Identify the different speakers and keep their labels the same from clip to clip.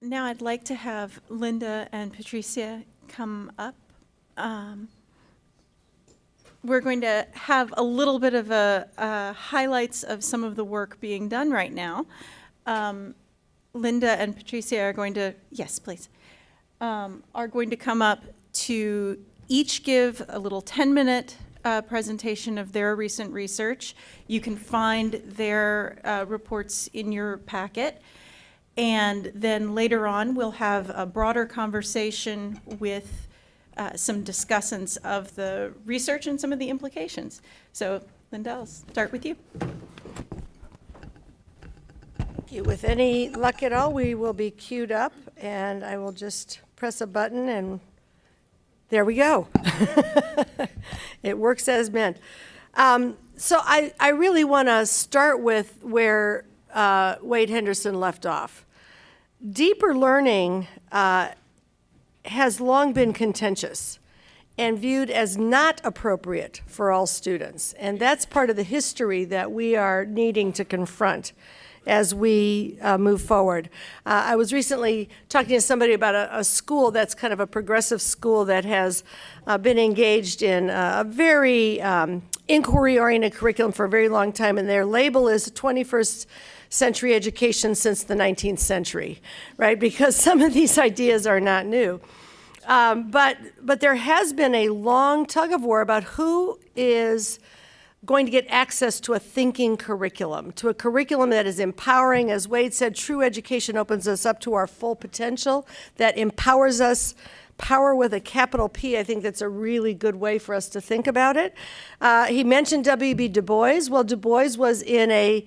Speaker 1: Now I'd like to have Linda and Patricia come up. Um, We're going to have a little bit of a uh, highlights of some of the work being done right now. Um, Linda and Patricia are going to, yes, please, um, are going to come up to each give a little 10-minute uh, presentation of their recent research. You can find their uh, reports in your packet. And then later on, we'll have a broader conversation with uh, some discussants of the research and some of the implications. So Linda, I'll start with you.
Speaker 2: Thank you. With any luck at all, we will be queued up, and I will just press a button, and there we go. It works as meant. Um, So I, I really want to start with where uh, Wade Henderson left off. Deeper learning uh, has long been contentious and viewed as not appropriate for all students. And that's part of the history that we are needing to confront as we uh, move forward. Uh, I was recently talking to somebody about a, a, school that's kind of a progressive school that has uh, been engaged in a very um, inquiry-oriented curriculum for a very long time, and their label is 21st century education since the 19th century, right? Because some of these ideas are not new. Um, but, but there has been a long tug of war about who is going to get access to a thinking curriculum, to a curriculum that is empowering. As Wade said, true education opens us up to our full potential, that empowers us power with a capital P, I think that's a really good way for us to think about it. Uh, he mentioned W.B. Du Bois. Well, Du Bois was in a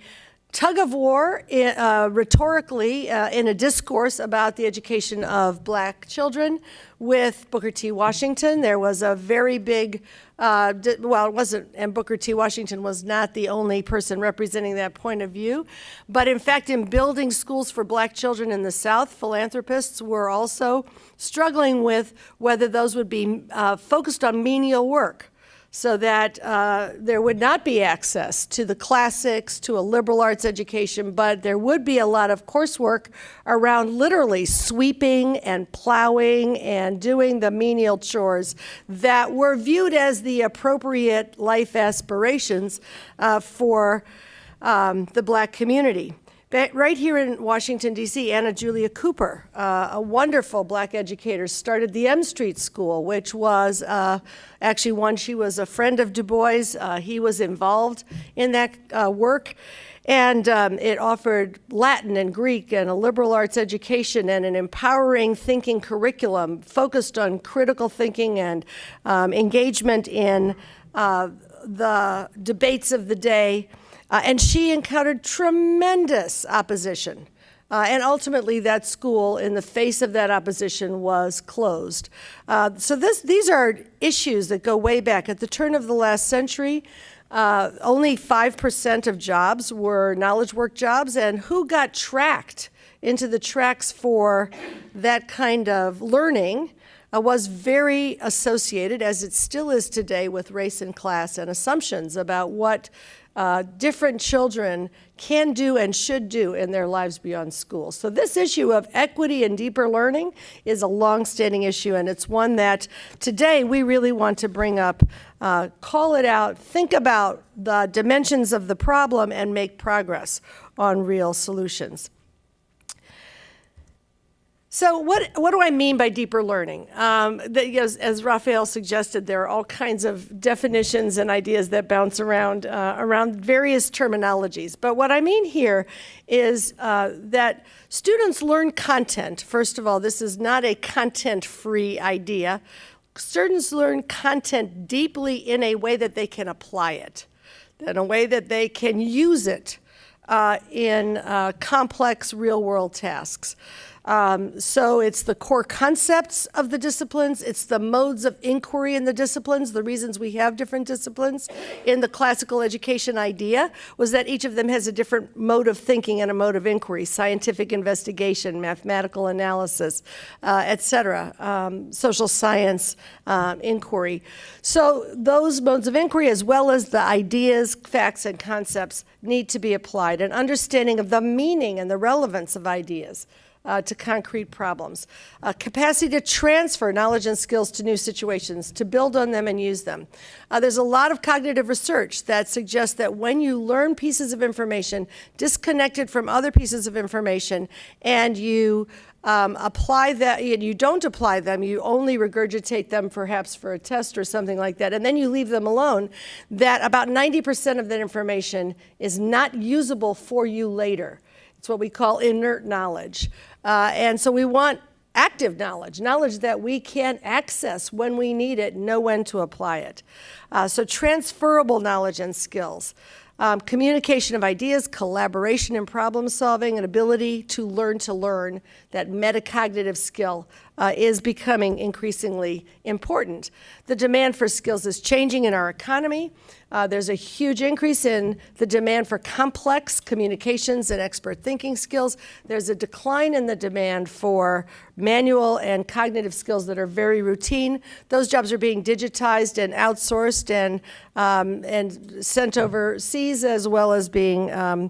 Speaker 2: tug of war uh, rhetorically uh, in a discourse about the education of black children with Booker T. Washington. There was a very big, uh, well, it wasn't, and Booker T. Washington was not the only person representing that point of view. But in fact, in building schools for black children in the South, philanthropists were also struggling with whether those would be uh, focused on menial work so that uh, there would not be access to the classics, to a liberal arts education, but there would be a lot of coursework around literally sweeping and plowing and doing the menial chores that were viewed as the appropriate life aspirations uh, for um, the black community. Right here in Washington, D.C., Anna Julia Cooper, uh, a wonderful black educator, started the M Street School, which was uh, actually one, she was a friend of Du Bois. Uh, he was involved in that uh, work. And um, it offered Latin and Greek and a liberal arts education and an empowering thinking curriculum focused on critical thinking and um, engagement in uh, the debates of the day. Uh, and she encountered tremendous opposition. Uh, and ultimately, that school, in the face of that opposition, was closed. Uh, so this, these are issues that go way back. At the turn of the last century, uh, only 5% of jobs were knowledge work jobs, and who got tracked into the tracks for that kind of learning uh, was very associated, as it still is today, with race and class and assumptions about what uh, different children can do and should do in their lives beyond school. So this issue of equity and deeper learning is a long-standing issue, and it's one that today we really want to bring up, uh, call it out, think about the dimensions of the problem, and make progress on real solutions. So what, what do I mean by deeper learning? Um, as, as, Raphael suggested, there are all kinds of definitions and ideas that bounce around, uh, around various terminologies. But what I mean here is uh, that students learn content. First of all, this is not a content-free idea. Students learn content deeply in a way that they can apply it, in a way that they can use it uh, in uh, complex real-world tasks. Um, so it's the core concepts of the disciplines, it's the modes of inquiry in the disciplines, the reasons we have different disciplines. In the classical education idea was that each of them has a different mode of thinking and a mode of inquiry, scientific investigation, mathematical analysis, uh, et cetera, um, social science um, inquiry. So those modes of inquiry, as well as the ideas, facts, and concepts, need to be applied. An understanding of the meaning and the relevance of ideas uh, to concrete problems, uh, capacity to transfer knowledge and skills to new situations, to build on them and use them. Uh, there's a lot of cognitive research that suggests that when you learn pieces of information disconnected from other pieces of information and you um, apply that, you don't apply them, you only regurgitate them perhaps for a test or something like that, and then you leave them alone, that about 90% of that information is not usable for you later. It's what we call inert knowledge. Uh, and so we want active knowledge, knowledge that we can access when we need it, know when to apply it. Uh, so transferable knowledge and skills. Um, communication of ideas, collaboration and problem solving, and ability to learn to learn, that metacognitive skill uh, is becoming increasingly important. The demand for skills is changing in our economy. Uh, there's a huge increase in the demand for complex communications and expert thinking skills. There's a decline in the demand for manual and cognitive skills that are very routine. Those jobs are being digitized and outsourced and, um, and sent overseas as well as being um,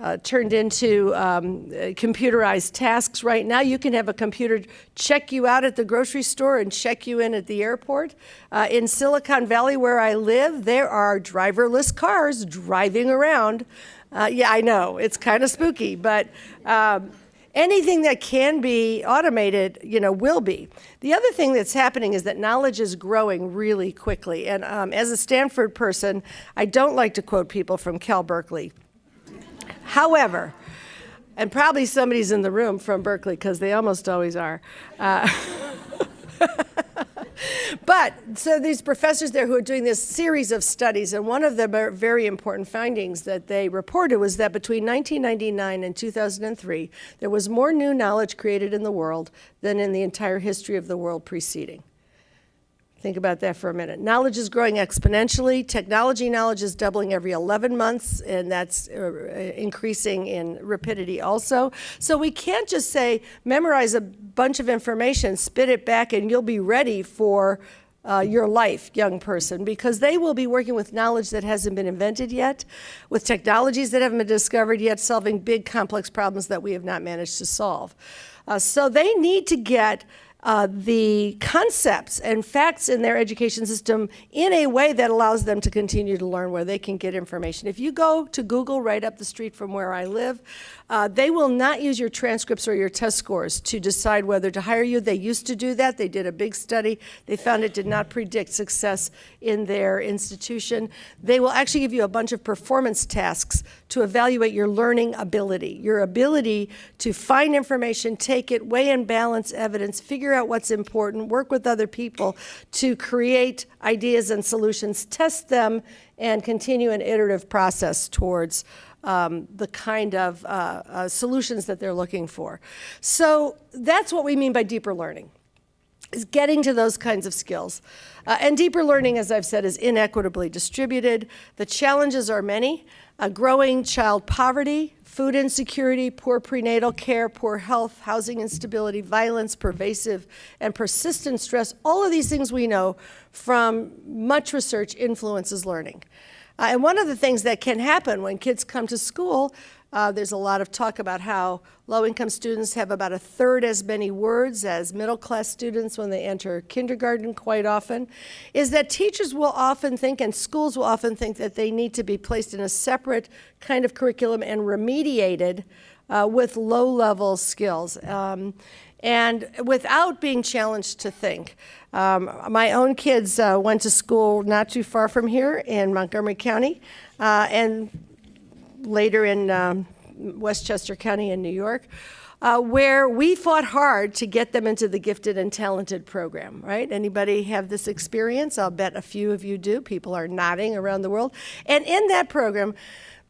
Speaker 2: uh, turned into um, computerized tasks right now. You can have a computer check you out at the grocery store and check you in at the airport. Uh, in Silicon Valley, where I live, there are driverless cars driving around. Uh, yeah, I know, it's kind of spooky, but um, anything that can be automated, you know, will be. The other thing that's happening is that knowledge is growing really quickly. And um, as a Stanford person, I don't like to quote people from Cal Berkeley However, and probably somebody's in the room from Berkeley because they almost always are. Uh, but so these professors there who are doing this series of studies, and one of the very important findings that they reported was that between 1999 and 2003, there was more new knowledge created in the world than in the entire history of the world preceding. Think about that for a minute. Knowledge is growing exponentially. Technology knowledge is doubling every 11 months, and that's uh, increasing in rapidity also. So we can't just say, memorize a bunch of information, spit it back, and you'll be ready for uh, your life, young person, because they will be working with knowledge that hasn't been invented yet, with technologies that haven't been discovered yet, solving big, complex problems that we have not managed to solve. Uh, so they need to get uh, the concepts and facts in their education system in a way that allows them to continue to learn where they can get information. If you go to Google right up the street from where I live, uh, they will not use your transcripts or your test scores to decide whether to hire you. They used to do that. They did a big study. They found it did not predict success in their institution. They will actually give you a bunch of performance tasks to evaluate your learning ability, your ability to find information, take it, weigh and balance evidence, figure out what's important, work with other people to create ideas and solutions, test them, and continue an iterative process towards um, the kind of uh, uh, solutions that they're looking for. So that's what we mean by deeper learning, is getting to those kinds of skills. Uh, and deeper learning, as I've said, is inequitably distributed. The challenges are many. growing child poverty, food insecurity, poor prenatal care, poor health, housing instability, violence, pervasive and persistent stress, all of these things we know from much research influences learning. Uh, and one of the things that can happen when kids come to school, uh, there's a lot of talk about how low-income students have about a third as many words as middle-class students when they enter kindergarten quite often, is that teachers will often think and schools will often think that they need to be placed in a separate kind of curriculum and remediated uh, with low-level skills. Um, and without being challenged to think. Um, my own kids uh, went to school not too far from here in Montgomery County, uh, and later in um, Westchester County in New York. Uh, where we fought hard to get them into the gifted and talented program, right? Anybody have this experience? I'll bet a few of you do. People are nodding around the world. And in that program,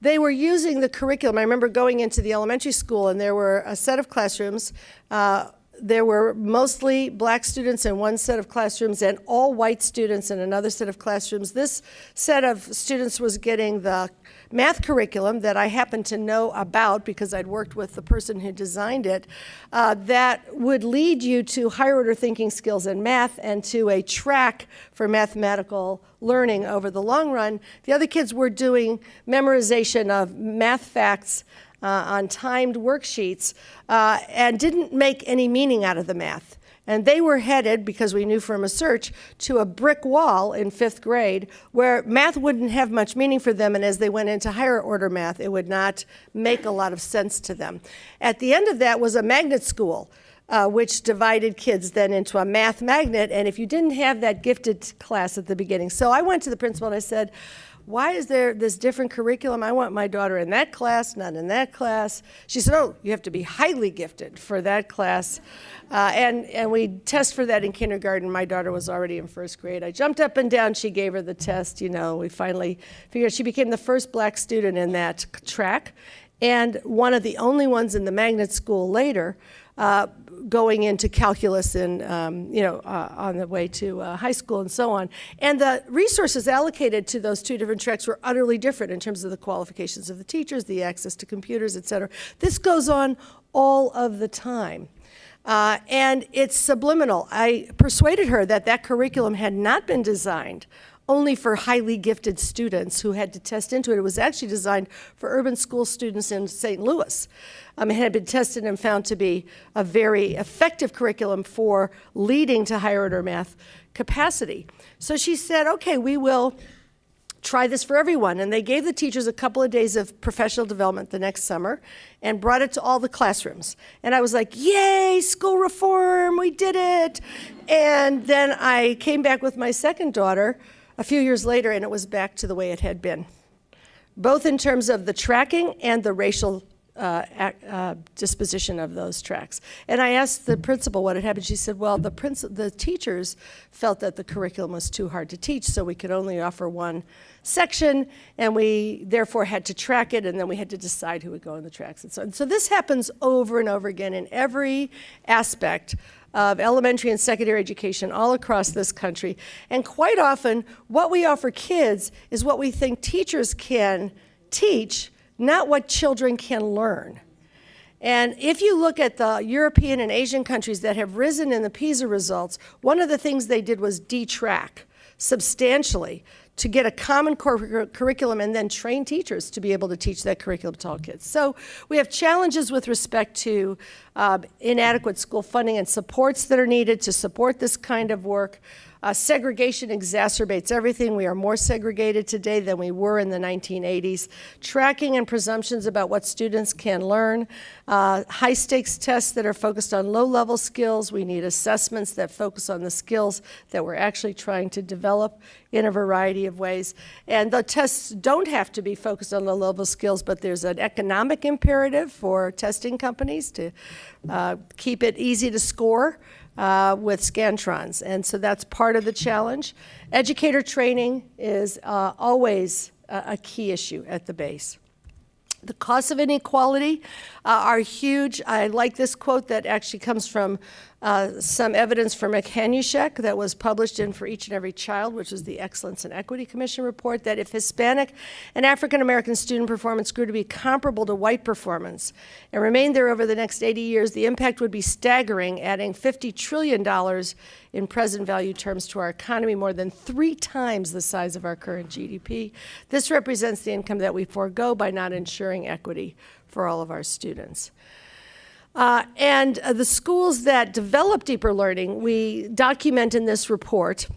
Speaker 2: they were using the curriculum. I remember going into the elementary school and there were a set of classrooms uh, there were mostly black students in one set of classrooms and all white students in another set of classrooms. This set of students was getting the math curriculum that I happen to know about because I'd worked with the person who designed it, uh, that would lead you to higher order thinking skills in math and to a track for mathematical learning over the long run. The other kids were doing memorization of math facts on timed worksheets uh, and didn't make any meaning out of the math. And they were headed, because we knew from a search, to a brick wall in fifth grade where math wouldn't have much meaning for them. And as they went into higher order math, it would not make a lot of sense to them. At the end of that was a magnet school. Uh, which divided kids then into a math magnet. And if you didn't have that gifted class at the beginning, so I went to the principal and I said, why is there this different curriculum? I want my daughter in that class, not in that class. She said, oh, you have to be highly gifted for that class. Uh, and, and we test for that in kindergarten. My daughter was already in first grade. I jumped up and down. She gave her the test. You know, we finally figured she became the first black student in that track and one of the only ones in the magnet school later uh, going into calculus and, um, you know, uh, on the way to uh, high school and so on. And the resources allocated to those two different tracks were utterly different in terms of the qualifications of the teachers, the access to computers, et cetera. This goes on all of the time. Uh, and it's subliminal. I persuaded her that that curriculum had not been designed only for highly gifted students who had to test into it. It was actually designed for urban school students in St. Louis. Um, it had been tested and found to be a very effective curriculum for leading to higher order math capacity. So she said, okay, we will try this for everyone. And they gave the teachers a couple of days of professional development the next summer and brought it to all the classrooms. And I was like, yay, school reform, we did it. And then I came back with my second daughter a few years later, and it was back to the way it had been, both in terms of the tracking and the racial uh, uh, disposition of those tracks. And I asked the principal what had happened. She said, well, the, the teachers felt that the curriculum was too hard to teach, so we could only offer one section, and we therefore had to track it, and then we had to decide who would go in the tracks and so. So this happens over and over again in every aspect of elementary and secondary education all across this country. And quite often, what we offer kids is what we think teachers can teach, not what children can learn. And if you look at the European and Asian countries that have risen in the PISA results, one of the things they did was detrack substantially to get a common cur curriculum and then train teachers to be able to teach that curriculum to all kids. So we have challenges with respect to uh, inadequate school funding and supports that are needed to support this kind of work. Uh, segregation exacerbates everything. We are more segregated today than we were in the 1980s. Tracking and presumptions about what students can learn. Uh, high stakes tests that are focused on low level skills. We need assessments that focus on the skills that we're actually trying to develop in a variety of ways. And the tests don't have to be focused on low level skills, but there's an economic imperative for testing companies to uh, keep it easy to score uh, with Scantrons. And so that's part of the challenge. Educator training is uh, always a, key issue at the base. The costs of inequality uh, are huge. I like this quote that actually comes from uh, some evidence from Rick Hanushek that was published in For Each and Every Child, which is the Excellence and Equity Commission report, that if Hispanic and African American student performance grew to be comparable to white performance and remained there over the next 80 years, the impact would be staggering, adding $50 trillion in present value terms to our economy, more than three times the size of our current GDP. This represents the income that we forego by not ensuring equity for all of our students. Uh, and uh, the schools that develop deeper learning, we document in this report,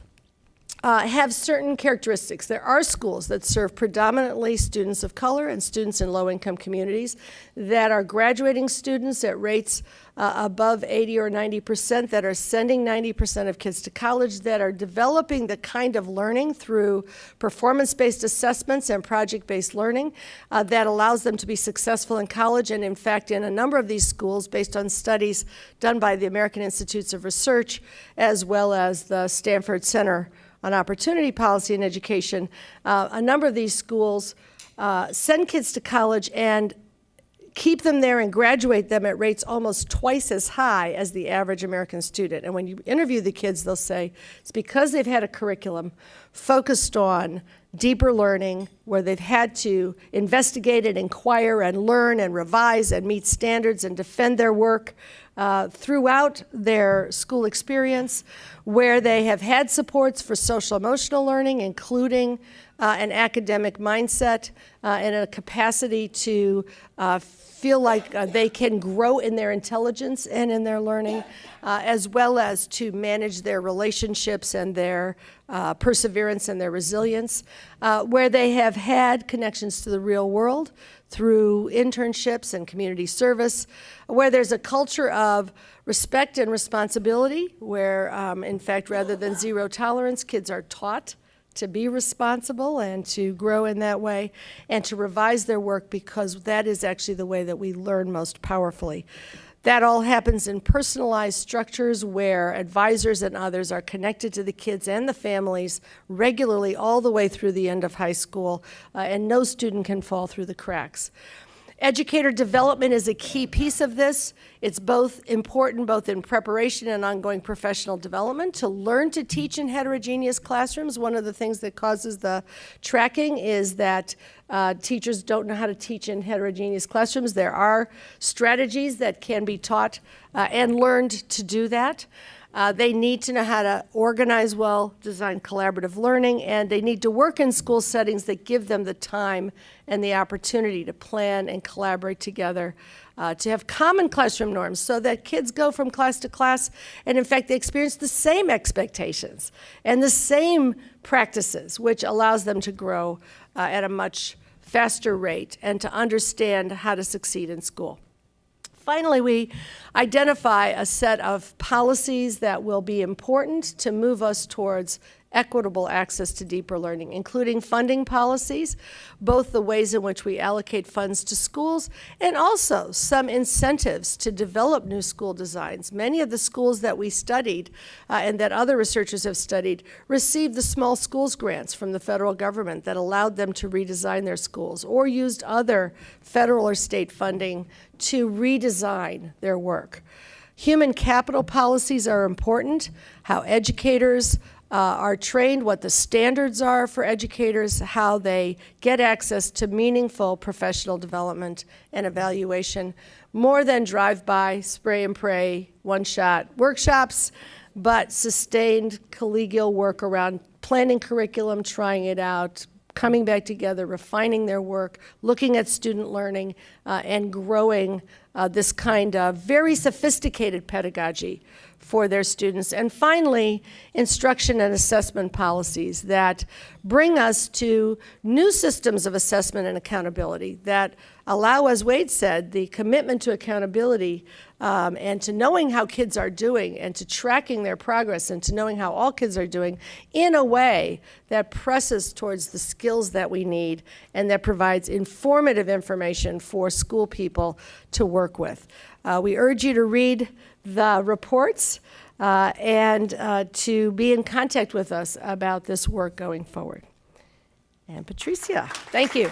Speaker 2: uh, have certain characteristics. There are schools that serve predominantly students of color and students in low-income communities that are graduating students at rates uh, above 80 or 90 percent, that are sending 90 percent of kids to college, that are developing the kind of learning through performance-based assessments and project-based learning uh, that allows them to be successful in college. And in fact, in a number of these schools, based on studies done by the American Institutes of Research, as well as the Stanford Center on opportunity policy and education, uh, a number of these schools uh, send kids to college and keep them there and graduate them at rates almost twice as high as the average American student. And when you interview the kids, they'll say it's because they've had a curriculum focused on deeper learning where they've had to investigate and inquire and learn and revise and meet standards and defend their work uh, throughout their school experience, where they have had supports for social emotional learning, including uh, an academic mindset uh, and a capacity to uh, feel like uh, they can grow in their intelligence and in their learning, as well as to manage their relationships and their perseverance and their resilience, where they have had connections to the real world through internships and community service, where there's a culture of respect and responsibility, where, um, in fact, rather than zero tolerance, kids are taught to be responsible and to grow in that way and to revise their work because that is actually the way that we learn most powerfully. That all happens in personalized structures where advisors and others are connected to the kids and the families regularly all the way through the end of high school, uh, and no student can fall through the cracks. Educator development is a key piece of this. It's both important, both in preparation and ongoing professional development, to learn to teach in heterogeneous classrooms. One of the things that causes the tracking is that uh, teachers don't know how to teach in heterogeneous classrooms. There are strategies that can be taught uh, and learned to do that. Uh, they need to know how to organize well, design collaborative learning, and they need to work in school settings that give them the time and the opportunity to plan and collaborate together, uh, to have common classroom norms so that kids go from class to class and, in fact, they experience the same expectations and the same practices, which allows them to grow uh, at a much faster rate and to understand how to succeed in school. Finally, we identify a set of policies that will be important to move us towards equitable access to deeper learning, including funding policies, both the ways in which we allocate funds to schools, and also some incentives to develop new school designs. Many of the schools that we studied uh, and that other researchers have studied received the small schools grants from the federal government that allowed them to redesign their schools or used other federal or state funding to redesign their work. Human capital policies are important, how educators uh, are trained, what the standards are for educators, how they get access to meaningful professional development and evaluation, more than drive-by, spray and pray, one-shot workshops, but sustained collegial work around planning curriculum, trying it out, coming back together, refining their work, looking at student learning, uh, and growing uh, this kind of very sophisticated pedagogy for their students. And finally, instruction and assessment policies that bring us to new systems of assessment and accountability that allow, as Wade said, the commitment to accountability um, and to knowing how kids are doing and to tracking their progress and to knowing how all kids are doing in a way that presses towards the skills that we need and that provides informative information for school people to work with. Uh, we urge you to read the reports uh, and uh, to be in contact with us about this work going forward. And Patricia, thank you.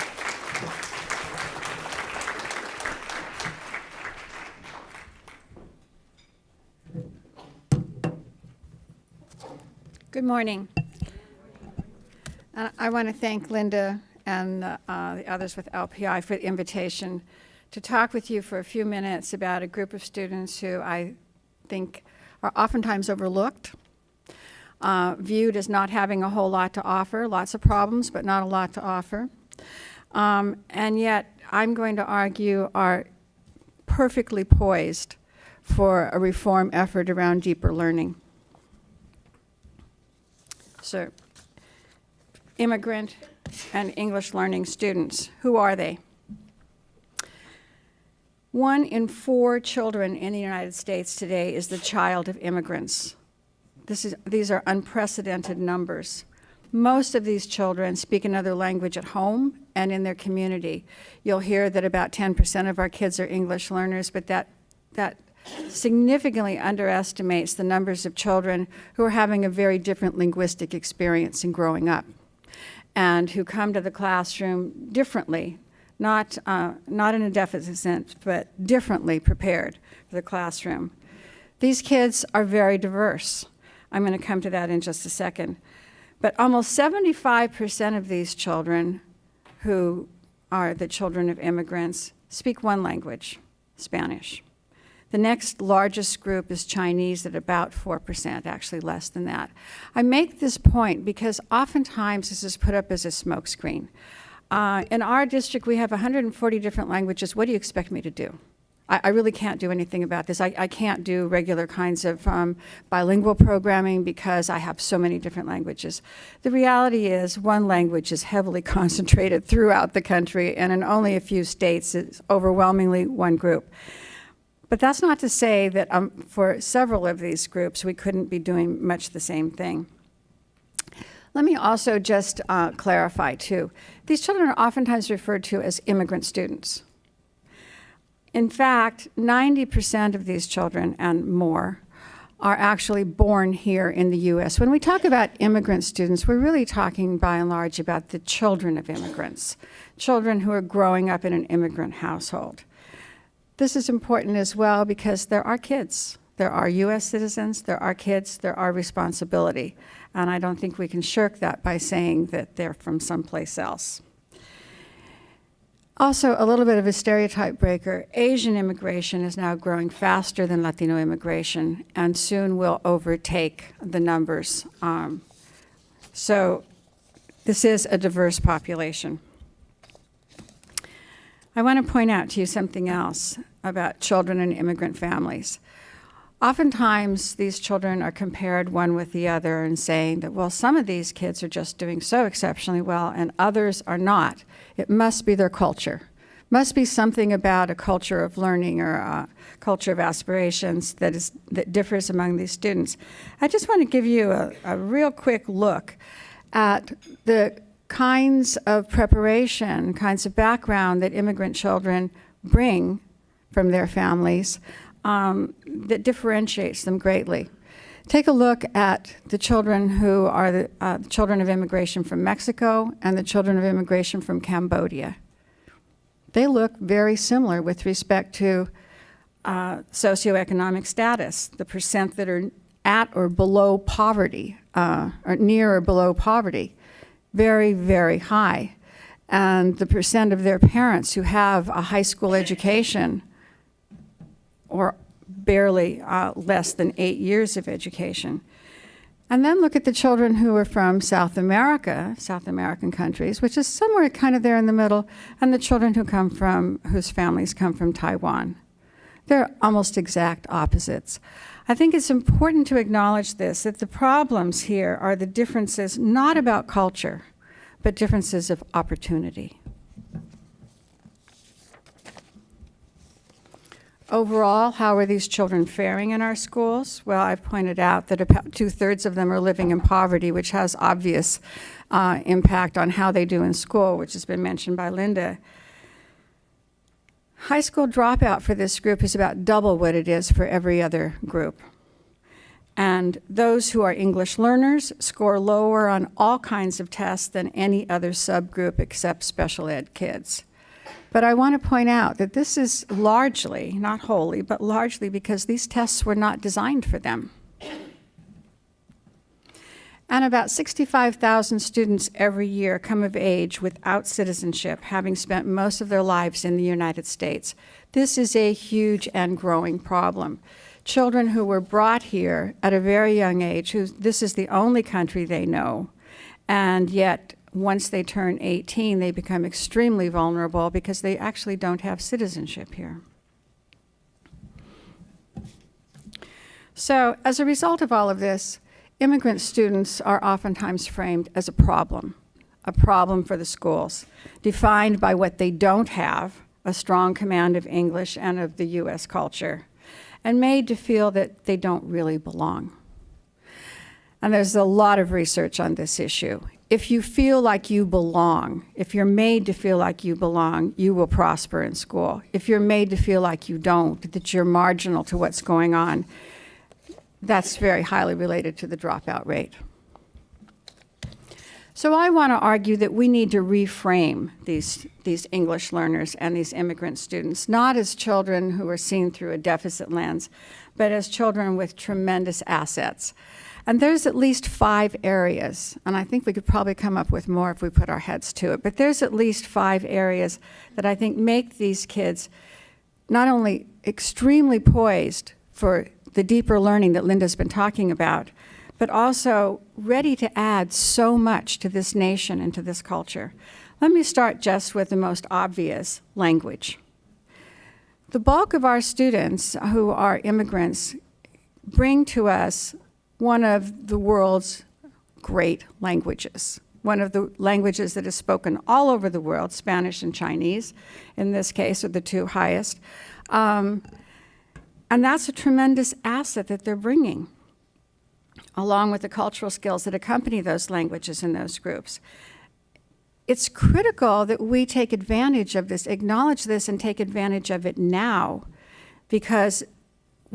Speaker 3: Good morning. Uh, I want to thank Linda and uh, the others with LPI for the invitation to talk with you for a few minutes about a group of students who I think are oftentimes overlooked, uh, viewed as not having a whole lot to offer, lots of problems, but not a lot to offer. Um, and yet, I'm going to argue are perfectly poised for a reform effort around deeper learning. So, immigrant and English learning students, who are they? One in four children in the United States today is the child of immigrants. This is, these are unprecedented numbers. Most of these children speak another language at home and in their community. You'll hear that about 10% of our kids are English learners, but that, that significantly underestimates the numbers of children who are having a very different linguistic experience in growing up and who come to the classroom differently not, uh, not in a deficit sense, but differently prepared for the classroom. These kids are very diverse. I'm going to come to that in just a second. But almost 75% of these children who are the children of immigrants speak one language, Spanish. The next largest group is Chinese at about 4%, actually less than that. I make this point because oftentimes this is put up as a smokescreen. Uh, in our district, we have 140 different languages. What do you expect me to do? I, I really can't do anything about this. I, I can't do regular kinds of um, bilingual programming because I have so many different languages. The reality is, one language is heavily concentrated throughout the country, and in only a few states, it's overwhelmingly one group. But that's not to say that um, for several of these groups, we couldn't be doing much the same thing. Let me also just uh, clarify, too. These children are oftentimes referred to as immigrant students. In fact, 90% of these children and more are actually born here in the U.S. When we talk about immigrant students, we're really talking by and large about the children of immigrants, children who are growing up in an immigrant household. This is important as well because there are kids. There are U.S. citizens, there are kids, there are responsibility. And I don't think we can shirk that by saying that they're from someplace else. Also, a little bit of a stereotype breaker Asian immigration is now growing faster than Latino immigration and soon will overtake the numbers. Um, so, this is a diverse population. I want to point out to you something else about children and immigrant families. Oftentimes, these children are compared one with the other and saying that, well, some of these kids are just doing so exceptionally well and others are not. It must be their culture. Must be something about a culture of learning or a culture of aspirations that, is, that differs among these students. I just want to give you a, a real quick look at the kinds of preparation, kinds of background that immigrant children bring from their families um, that differentiates them greatly. Take a look at the children who are the uh, children of immigration from Mexico and the children of immigration from Cambodia. They look very similar with respect to uh, socioeconomic status, the percent that are at or below poverty, uh, or near or below poverty, very, very high. And the percent of their parents who have a high school education or barely uh, less than eight years of education. And then look at the children who are from South America, South American countries, which is somewhere kind of there in the middle, and the children who come from, whose families come from Taiwan. They're almost exact opposites. I think it's important to acknowledge this, that the problems here are the differences not about culture, but differences of opportunity. Overall, how are these children faring in our schools? Well, I've pointed out that about two-thirds of them are living in poverty, which has obvious uh, impact on how they do in school, which has been mentioned by Linda. High school dropout for this group is about double what it is for every other group. And those who are English learners score lower on all kinds of tests than any other subgroup except special ed kids. But I want to point out that this is largely, not wholly, but largely because these tests were not designed for them. And about 65,000 students every year come of age without citizenship, having spent most of their lives in the United States. This is a huge and growing problem. Children who were brought here at a very young age, who this is the only country they know, and yet once they turn 18, they become extremely vulnerable because they actually don't have citizenship here. So, as a result of all of this, immigrant students are oftentimes framed as a problem, a problem for the schools, defined by what they don't have a strong command of English and of the U.S. culture, and made to feel that they don't really belong. And there's a lot of research on this issue if you feel like you belong, if you're made to feel like you belong, you will prosper in school. If you're made to feel like you don't, that you're marginal to what's going on, that's very highly related to the dropout rate. So I want to argue that we need to reframe these, these English learners and these immigrant students, not as children who are seen through a deficit lens, but as children with tremendous assets. And there's at least five areas, and I think we could probably come up with more if we put our heads to it, but there's at least five areas that I think make these kids not only extremely poised for the deeper learning that Linda's been talking about, but also ready to add so much to this nation and to this culture. Let me start just with the most obvious language. The bulk of our students who are immigrants bring to us one of the world's great languages, one of the languages that is spoken all over the world, Spanish and Chinese, in this case, are the two highest. Um, and that's a tremendous asset that they're bringing, along with the cultural skills that accompany those languages in those groups. It's critical that we take advantage of this, acknowledge this, and take advantage of it now, because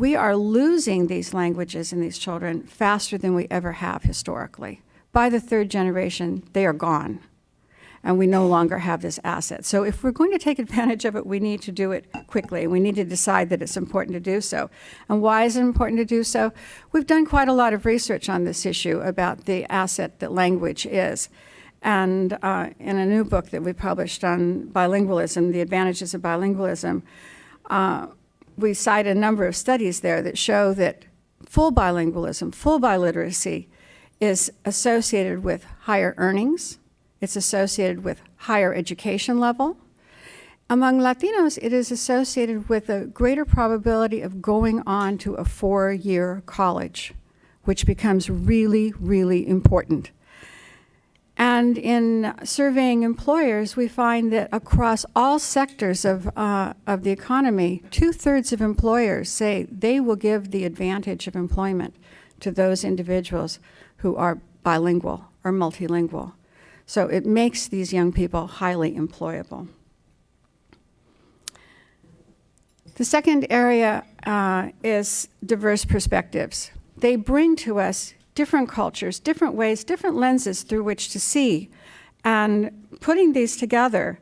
Speaker 3: we are losing these languages in these children faster than we ever have historically. By the third generation, they are gone, and we no longer have this asset. So if we're going to take advantage of it, we need to do it quickly. We need to decide that it's important to do so. And why is it important to do so? We've done quite a lot of research on this issue about the asset that language is. And uh, in a new book that we published on bilingualism, the advantages of bilingualism, uh, we cite a number of studies there that show that full bilingualism, full biliteracy, is associated with higher earnings, it's associated with higher education level. Among Latinos, it is associated with a greater probability of going on to a four-year college, which becomes really, really important. And in surveying employers, we find that across all sectors of, uh, of the economy, two-thirds of employers say they will give the advantage of employment to those individuals who are bilingual or multilingual. So it makes these young people highly employable. The second area uh, is diverse perspectives. They bring to us different cultures, different ways, different lenses through which to see. And putting these together,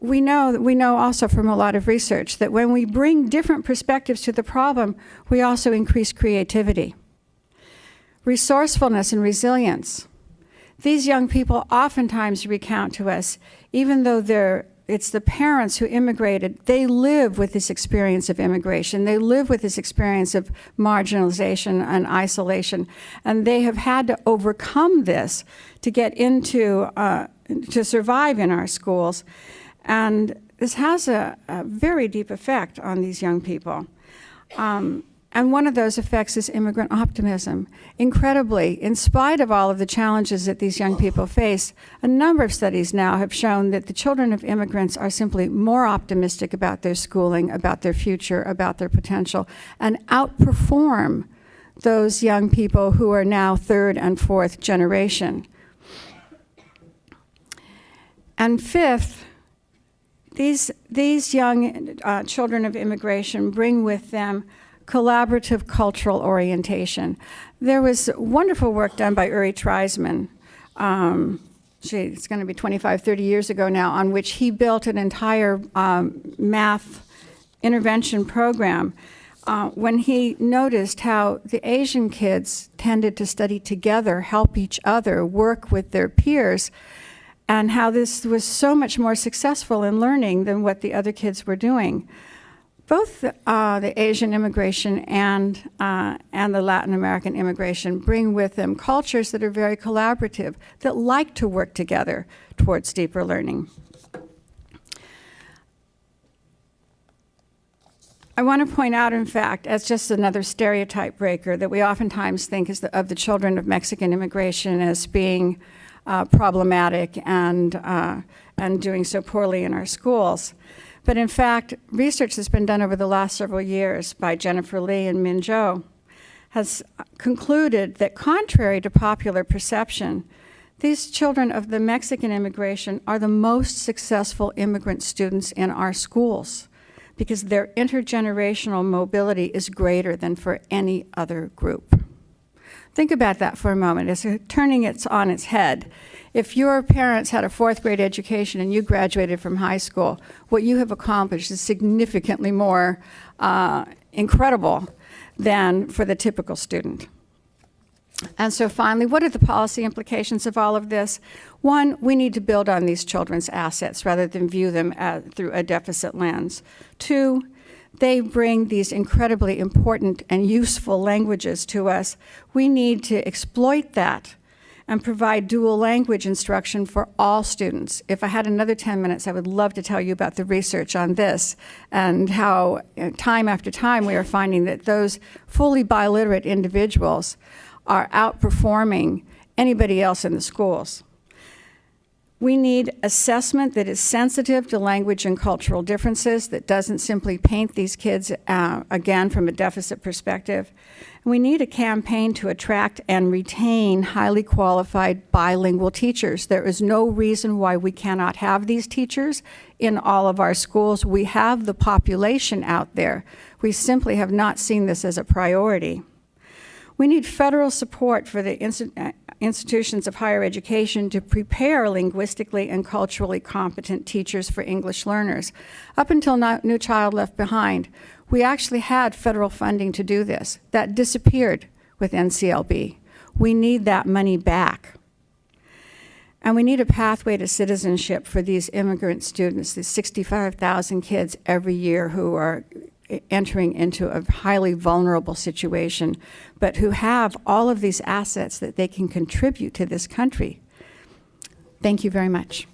Speaker 3: we know, we know also from a lot of research that when we bring different perspectives to the problem, we also increase creativity. Resourcefulness and resilience. These young people oftentimes recount to us, even though they're it's the parents who immigrated. They live with this experience of immigration. They live with this experience of marginalization and isolation. And they have had to overcome this to get into, uh, to survive in our schools. And this has a, a very deep effect on these young people. Um, and one of those effects is immigrant optimism. Incredibly, in spite of all of the challenges that these young people face, a number of studies now have shown that the children of immigrants are simply more optimistic about their schooling, about their future, about their potential, and outperform those young people who are now third and fourth generation. And fifth, these, these young uh, children of immigration bring with them collaborative cultural orientation. There was wonderful work done by Uri Treisman. Um, it's going to be 25, 30 years ago now, on which he built an entire um, math intervention program uh, when he noticed how the Asian kids tended to study together, help each other, work with their peers, and how this was so much more successful in learning than what the other kids were doing both uh, the Asian immigration and, uh, and the Latin American immigration bring with them cultures that are very collaborative, that like to work together towards deeper learning. I want to point out, in fact, as just another stereotype breaker, that we oftentimes think the, of the children of Mexican immigration as being uh, problematic and, uh, and doing so poorly in our schools. But in fact, research that's been done over the last several years by Jennifer Lee and Min Zhou has concluded that contrary to popular perception, these children of the Mexican immigration are the most successful immigrant students in our schools because their intergenerational mobility is greater than for any other group. Think about that for a moment. It's turning it on its head. If your parents had a fourth grade education and you graduated from high school, what you have accomplished is significantly more uh, incredible than for the typical student. And so finally, what are the policy implications of all of this? One, we need to build on these children's assets rather than view them uh, through a deficit lens. Two, they bring these incredibly important and useful languages to us. We need to exploit that and provide dual language instruction for all students. If I had another 10 minutes, I would love to tell you about the research on this and how uh, time after time we are finding that those fully biliterate individuals are outperforming anybody else in the schools. We need assessment that is sensitive to language and cultural differences, that doesn't simply paint these kids, uh, again, from a deficit perspective. We need a campaign to attract and retain highly qualified bilingual teachers. There is no reason why we cannot have these teachers in all of our schools. We have the population out there. We simply have not seen this as a priority. We need federal support for the uh, institutions of higher education to prepare linguistically and culturally competent teachers for English learners. Up until No Child Left Behind, we actually had federal funding to do this. That disappeared with NCLB. We need that money back. And we need a pathway to citizenship for these immigrant students, these 65,000 kids every year who are entering into a highly vulnerable situation, but who have all of these assets that they can contribute to this country. Thank you very much.